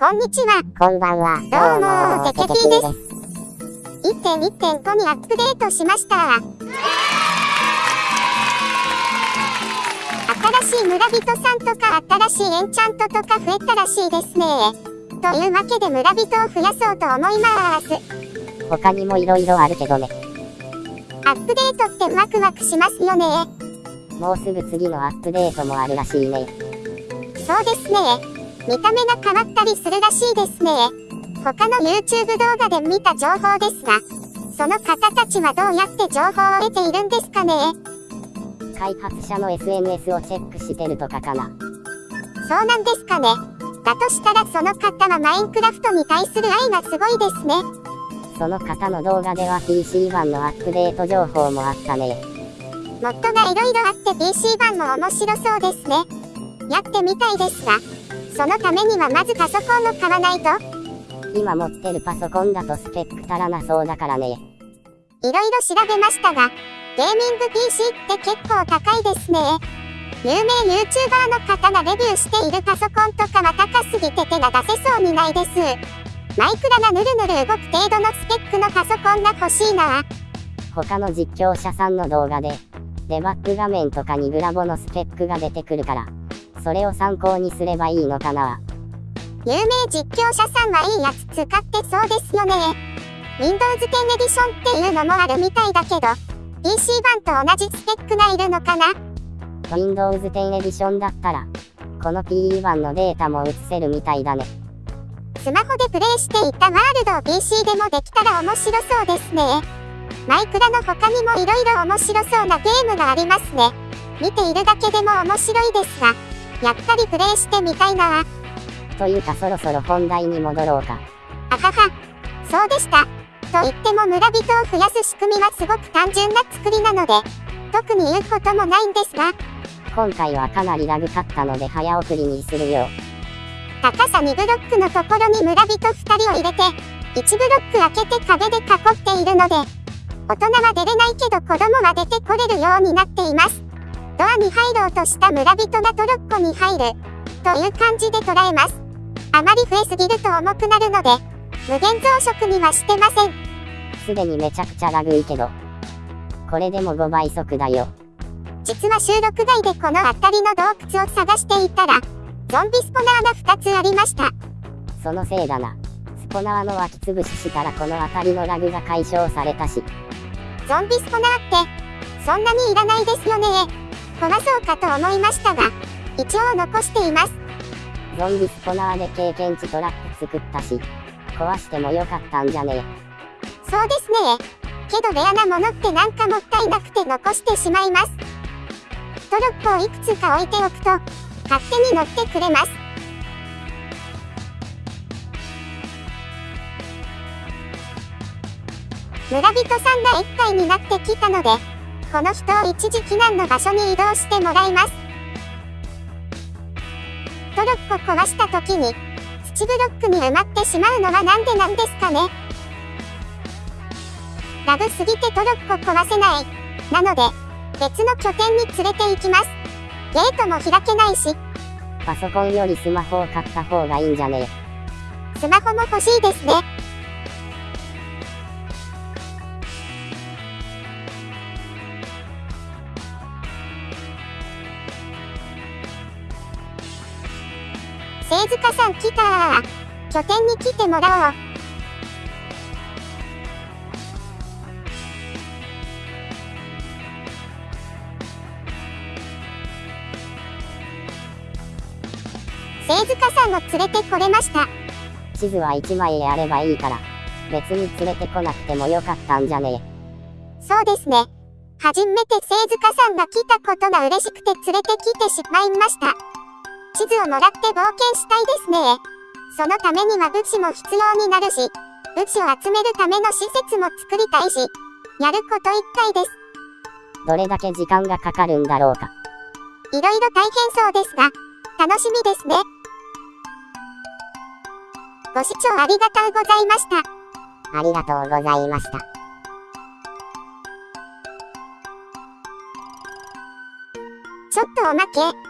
こんにちは。こんばんは。どうもテケピーです1.1.5にアップデートしました。新しい村人さんとか新しいエンチャントとか増えたらしいですね。というわけで村人を増やそうと思います。他にも色々あるけどね。アップデートってワクワクしますよね。もうすぐ次のアップデートもあるらしいね。そうですね。見た目が変わったりするらしいですね。他の YouTube 動画で見た情報ですが、その方たちはどうやって情報を得ているんですかね開発者の SNS をチェックしてるとかかな。そうなんですかね。だとしたらその方はマインクラフトに対する愛がすごいですね。その方の動画では PC 版のアップデート情報もあったね。モッドが色々あって PC 版も面白そうですね。やってみたいですが、そのためにはまずパソコンを買わないと、今持ってるパソコンだとスペック足らなそうだからね。いろいろ調べましたが、ゲーミング PC って結構高いですね。有名 YouTuber の方がレビューしているパソコンとかは高すぎて手が出せそうにないです。マイクラがぬるぬる動く程度のスペックのパソコンが欲しいな。他の実況者さんの動画で、デバッグ画面とかにグラボのスペックが出てくるから、それを参考にすればいいのかな。有名実況者さんはいいやつ使ってそうですよね。Windows 10エディションっていうのもあるみたいだけど、PC 版と同じスペックがいるのかな？Windows 10エディションだったら、この PE 版のデータも映せるみたいだね。スマホでプレイしていたワールドを PC でもできたら面白そうですね。マイクラの他にも色々面白そうなゲームがありますね。見ているだけでも面白いですが、やっぱりプレイしてみたいなというかそろそろ本題に戻ろうか。あはは。そうでした。と言っても村人を増やす仕組みはすごく単純な作りなので、特に言うこともないんですが、今回はかなりラグかったので早送りにするよ。高さ2ブロックのところに村人2人を入れて、1ブロック開けて壁で囲っているので、大人は出れないけど子供は出てこれるようになっています。ドアに入ろうとした村人がトロッコに入る、という感じで捉えます。あまり増えすぎると重くなるので、無限増殖にはしてません。すでにめちゃくちゃラグいけど。これでも5倍速だよ。実は収録外でこの辺りの洞窟を探していたら、ゾンビスポナーが2つありました。そのせいだな。スポナーの湧き潰ししたらこの辺りのラグが解消されたし。ゾンビスポナーって、そんなにいらないですよね。壊そうかと思いましたが、一応残しています。ゾンビスポナーで経験値トラック作ったし、壊してもよかったんじゃねそうですね。けどレアなものってなんかもったいなくて残してしまいます。トロッコをいくつか置いておくと、勝手に乗ってくれます。村人さんが1階になってきたので、この人を一時避難の場所に移動してもらいます。トロッコ壊した時に、土ブロックに埋まってしまうのはなんでなんですかねラグすぎてトロッコ壊せない。なので、別の拠点に連れて行きます。ゲートも開けないし、パソコンよりスマホを買った方がいいんじゃねスマホも欲しいですね。聖塚さん来た拠点に来てもらおう。聖塚さんを連れてこれました。地図は1枚あればいいから、別に連れてこなくてもよかったんじゃねそうですね。初めて聖塚さんが来たことが嬉しくて連れてきてしまいました。地図をもらって冒険したいですね。そのためには物資も必要になるし、物資を集めるための施設も作りたいし、やることいっぱいです。どれだけ時間がかかるんだろうか。いろいろ大変そうですが、楽しみですね。ご視聴ありがとうございました。ありがとうございました。ちょっとおまけ。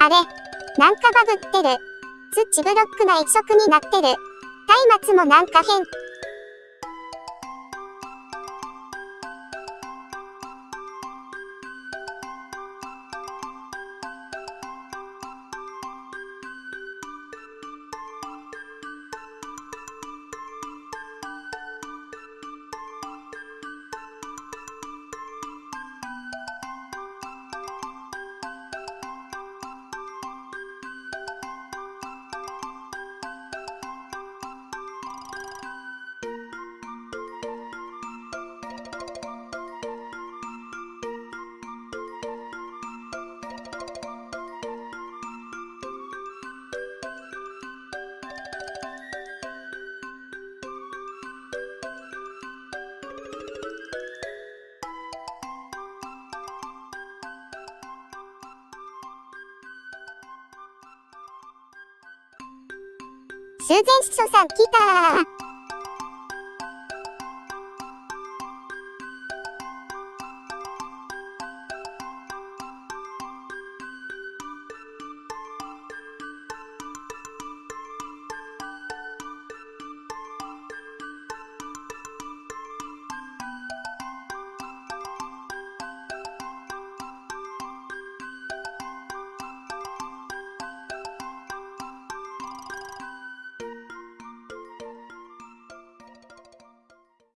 あれなんかバグってる。土ブロックな一色になってる。松明もなんか変。修繕師匠さん来たー。